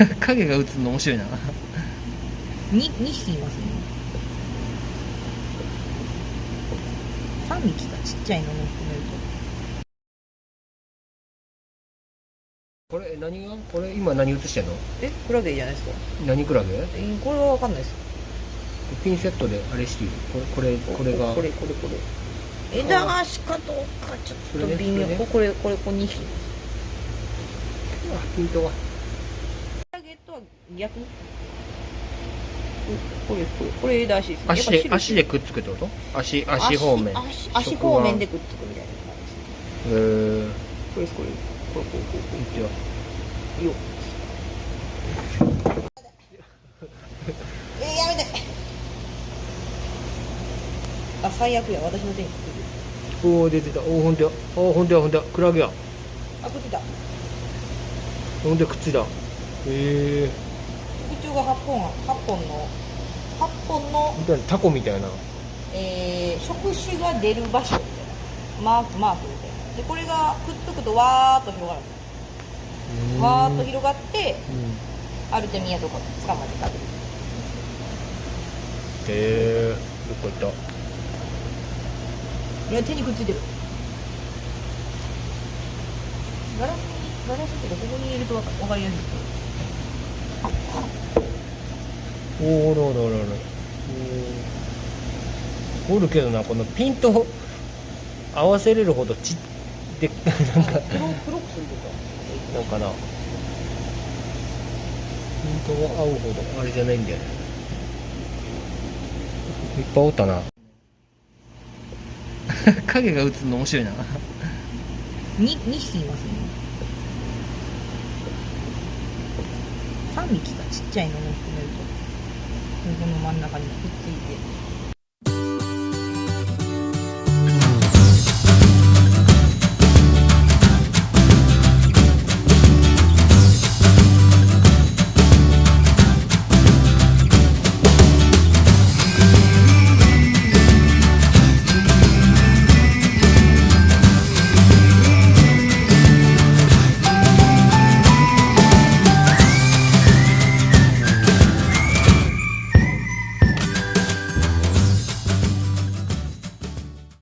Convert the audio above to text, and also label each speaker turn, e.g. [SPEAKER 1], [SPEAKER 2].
[SPEAKER 1] 影が映るの面白いな。
[SPEAKER 2] に2匹いますね。3匹かちっちゃいのも含める
[SPEAKER 1] これ何が？これ今何映してんの？
[SPEAKER 2] とえクラゲじゃないですか。
[SPEAKER 1] 何クラゲ？
[SPEAKER 2] えこれは分かんないです。
[SPEAKER 1] ピンセットであれしてこれこれこれが。
[SPEAKER 2] これこれこれ。枝足かどうかちょっと微妙。
[SPEAKER 1] それね
[SPEAKER 2] これこれこれ2匹
[SPEAKER 1] あピントが
[SPEAKER 2] 逆に？これこれ。これですね。
[SPEAKER 1] 足で足でくっつくってこと？足足方面。
[SPEAKER 2] 足足足方面でくっつくみたいな感じです。ね
[SPEAKER 1] えー、
[SPEAKER 2] これですこれ。これこうこうこ
[SPEAKER 1] いってよ
[SPEAKER 2] うよえー、やめて。あ最悪や。私の手にくっついてる。
[SPEAKER 1] おお出てた。おおほんとや。おおほんとやほんとや。クラゲや。
[SPEAKER 2] あくっついた。
[SPEAKER 1] ほんとやくっついた。へえ
[SPEAKER 2] 特徴が8本8本の8本の、
[SPEAKER 1] タコみたいな。
[SPEAKER 2] えー、触手が出る場所みたいな。マークマークみたいな。でこれがくっつくとわーっと広がる。わーっと広がって
[SPEAKER 1] うん。
[SPEAKER 2] アルテミアとか捕まえて食べる。
[SPEAKER 1] へえどこ行った。
[SPEAKER 2] いや手にくっついてる。ガラスにガラスってここに入れるとわかわかりやすい
[SPEAKER 1] おおおるおるおるおる。おるけどなこのピント合わせれるほどちで なんか
[SPEAKER 2] 黒黒くするとか。
[SPEAKER 1] なんかな。ピントが合うほどあれじゃないんだよね。いっぱいおったな。影が映るの面白いな。
[SPEAKER 2] 2, 2匹いますね幹がちっちゃいのも含めるとこの真ん中にくっついて。